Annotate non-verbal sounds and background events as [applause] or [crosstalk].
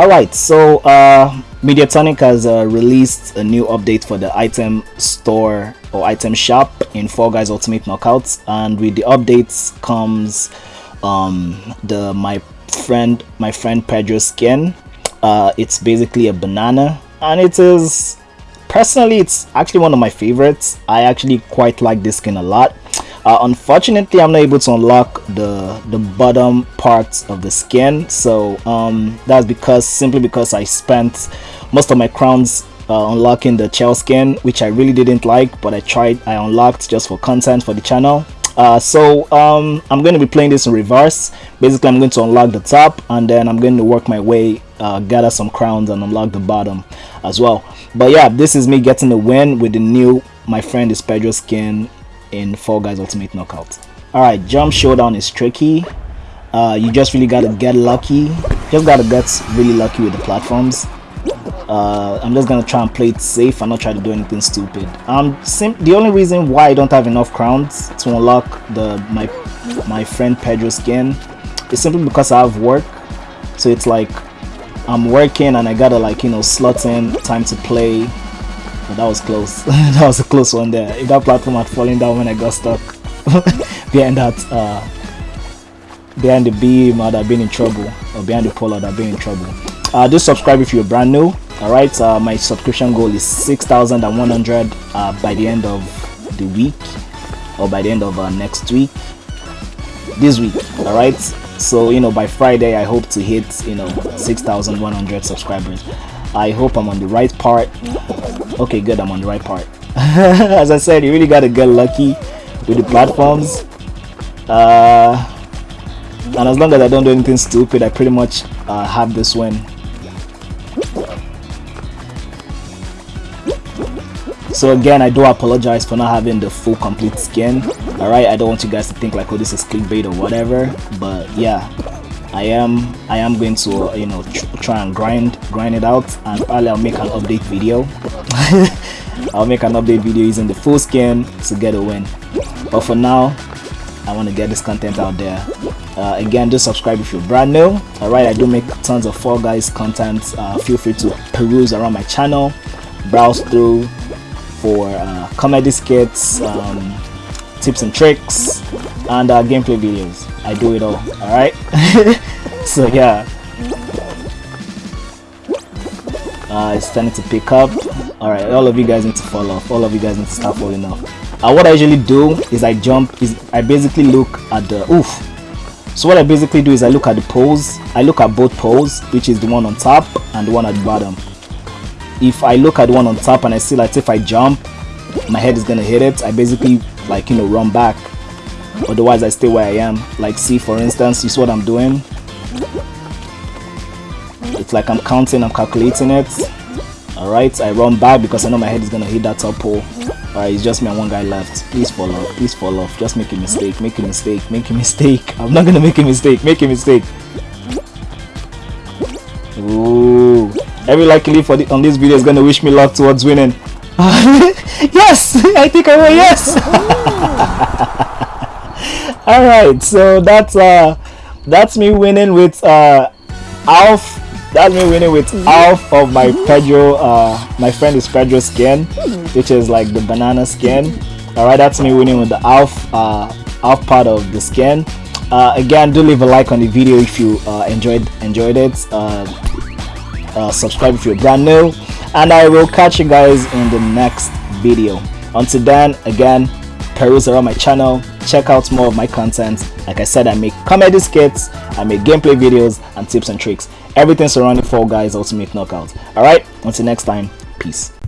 all right so uh mediatonic has uh, released a new update for the item store or item shop in Fall Guys Ultimate Knockouts and with the updates comes um the my friend my friend Pedro skin. Uh it's basically a banana and it is personally it's actually one of my favorites. I actually quite like this skin a lot uh, unfortunately i'm not able to unlock the the bottom parts of the skin. So um, that's because simply because i spent most of my crowns uh, unlocking the shell skin which i really didn't like but i tried i unlocked just for content for the channel. Uh, so um, I'm going to be playing this in reverse. Basically I'm going to unlock the top and then I'm going to work my way uh, gather some crowns and unlock the bottom as well. But yeah this is me getting the win with the new my friend is Pedro skin in Fall Guys Ultimate Knockout. Alright, jump showdown is tricky. Uh, you just really gotta get lucky. Just gotta get really lucky with the platforms. Uh, I'm just gonna try and play it safe and not try to do anything stupid. Um, the only reason why I don't have enough crowns to unlock the my my friend Pedro skin is simply because I have work. So it's like I'm working and I gotta like you know slot in time to play but that was close. [laughs] That was a close one there. If that platform had fallen down when i got stuck [laughs] behind that uh behind the beam i'd have been in trouble. Or behind the pole i'd have been in trouble. Uh do subscribe if you're brand new. All right uh, my subscription goal is 6100 uh, by the end of the week or by the end of uh, next week. This week. All right so you know by friday i hope to hit you know 6100 subscribers i hope i'm on the right part. Okay good i'm on the right part. [laughs] As i said you really got to get lucky with the platforms. Uh, and as long as i don't do anything stupid i pretty much uh, have this win. So again i do apologize for not having the full complete skin. All right i don't want you guys to think like oh this is clickbait or whatever but yeah I am I am going to uh, you know tr try and grind grind it out and probably I'll make an update video. [laughs] I'll make an update video using the full skin to get a win. But for now I want to get this content out there. Uh, again just subscribe if you're brand new. Alright I do make tons of Fall Guys content. Uh, feel free to peruse around my channel browse through for uh, comedy skits um, tips and tricks and uh, gameplay videos I do it all alright? [laughs] So yeah. Uh, it's starting to pick up. Alright all of you guys need to fall off. All of you guys need to start falling off. Uh, what I usually do is I jump is I basically look at the oof. So what I basically do is I look at the poles. I look at both poles which is the one on top and the one at the bottom. If I look at the one on top and I see like if I jump my head is gonna hit it. I basically like you know run back otherwise I stay where I am. Like see for instance you see what I'm doing. It's like I'm counting I'm calculating it. Alright I run back because I know my head is gonna hit that top pole alright it's just me and one guy left. Please fall off please fall off. Just make a mistake make a mistake make a mistake. [laughs] I'm not gonna make a mistake make a mistake. Ooh. every likely for the, on this video is gonna wish me luck towards winning. [laughs] Yes I think I will yes [laughs] [laughs] all right so that's uh that's me winning with uh alf. That's me winning with [laughs] half of my pedro uh my friend is pedro skin which is like the banana skin. All right that's me winning with the alf uh alf part of the skin. Uh again do leave a like on the video if you uh enjoyed enjoyed it. Uh, uh subscribe if you're brand new. And i will catch you guys in the next video. Until then again peruse around my channel check out more of my content. Like i said i make comedy skits i make gameplay videos and tips and tricks. Everything surrounding fall guys ultimate knockout. All right until next time peace